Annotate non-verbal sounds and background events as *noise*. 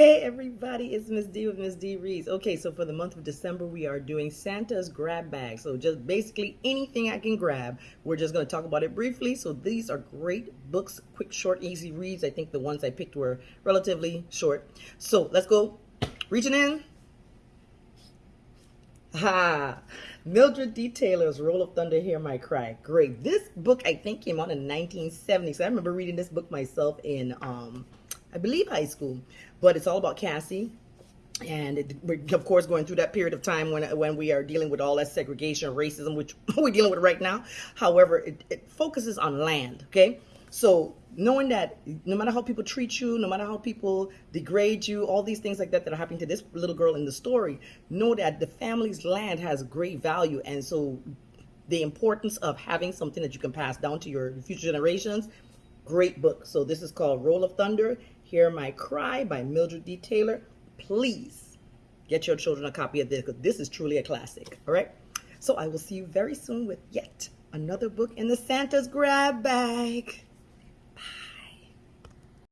Hey everybody, it's Miss D with Miss D Reads. Okay, so for the month of December, we are doing Santa's grab bag. So just basically anything I can grab. We're just going to talk about it briefly. So these are great books, quick, short, easy reads. I think the ones I picked were relatively short. So let's go. Reaching in. Ha! Mildred D. Taylor's Roll of Thunder, Hear My Cry. Great. This book, I think, came out in 1970s. I remember reading this book myself in um, I believe high school, but it's all about Cassie. And it, we're of course going through that period of time when when we are dealing with all that segregation, racism, which *laughs* we're dealing with right now. However, it, it focuses on land. Okay, so knowing that no matter how people treat you, no matter how people degrade you, all these things like that that are happening to this little girl in the story, know that the family's land has great value, and so the importance of having something that you can pass down to your future generations. Great book. So this is called Roll of Thunder. Hear My Cry by Mildred D. Taylor. Please get your children a copy of this because this is truly a classic. All right. So I will see you very soon with yet another book in the Santa's grab bag.